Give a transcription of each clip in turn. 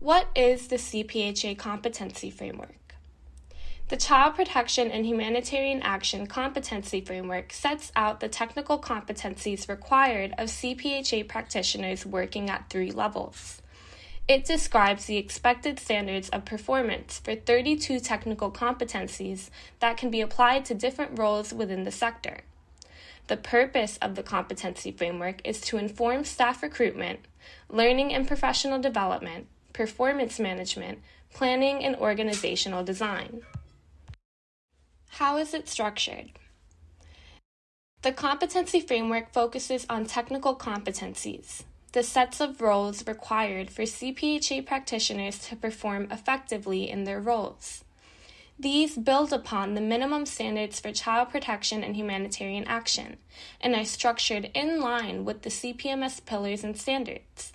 What is the CPHA Competency Framework? The Child Protection and Humanitarian Action Competency Framework sets out the technical competencies required of CPHA practitioners working at three levels. It describes the expected standards of performance for 32 technical competencies that can be applied to different roles within the sector. The purpose of the competency framework is to inform staff recruitment, learning and professional development, performance management, planning, and organizational design. How is it structured? The competency framework focuses on technical competencies, the sets of roles required for CPHA practitioners to perform effectively in their roles. These build upon the minimum standards for child protection and humanitarian action and are structured in line with the CPMS pillars and standards.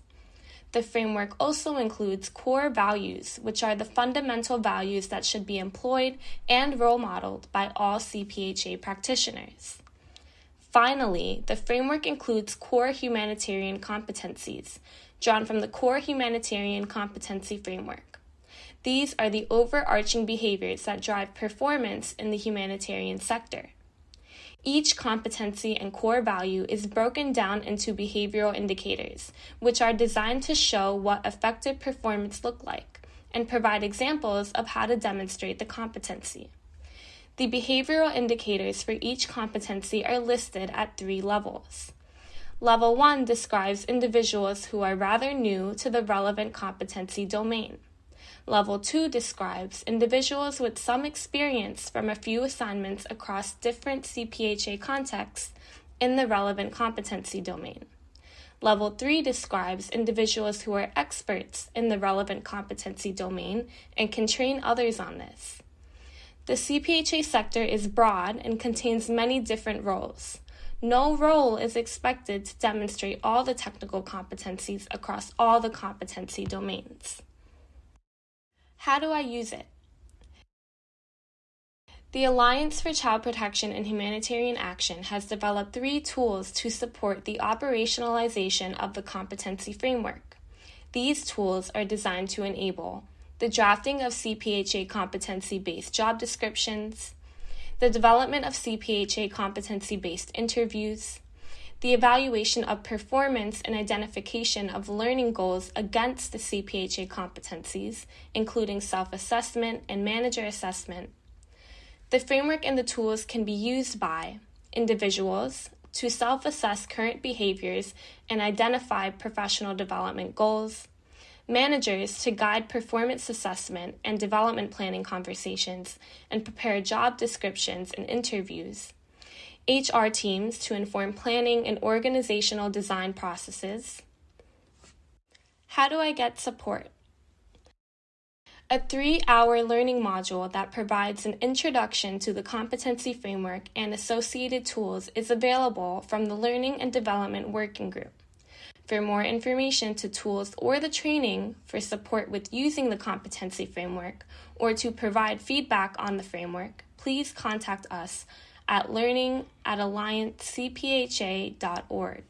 The framework also includes core values, which are the fundamental values that should be employed and role modeled by all CPHA practitioners. Finally, the framework includes core humanitarian competencies, drawn from the Core Humanitarian Competency Framework. These are the overarching behaviors that drive performance in the humanitarian sector. Each competency and core value is broken down into behavioral indicators, which are designed to show what effective performance look like and provide examples of how to demonstrate the competency. The behavioral indicators for each competency are listed at three levels. Level 1 describes individuals who are rather new to the relevant competency domain. Level 2 describes individuals with some experience from a few assignments across different CPHA contexts in the relevant competency domain. Level 3 describes individuals who are experts in the relevant competency domain and can train others on this. The CPHA sector is broad and contains many different roles. No role is expected to demonstrate all the technical competencies across all the competency domains. How do I use it? The Alliance for Child Protection and Humanitarian Action has developed three tools to support the operationalization of the competency framework. These tools are designed to enable the drafting of CPHA competency based job descriptions, the development of CPHA competency based interviews, the evaluation of performance and identification of learning goals against the CPHA competencies, including self assessment and manager assessment. The framework and the tools can be used by individuals to self assess current behaviors and identify professional development goals, managers to guide performance assessment and development planning conversations and prepare job descriptions and interviews HR teams to inform planning and organizational design processes. How do I get support? A three hour learning module that provides an introduction to the competency framework and associated tools is available from the Learning and Development Working Group. For more information to tools or the training for support with using the competency framework or to provide feedback on the framework, please contact us at learning at alliancecpha.org.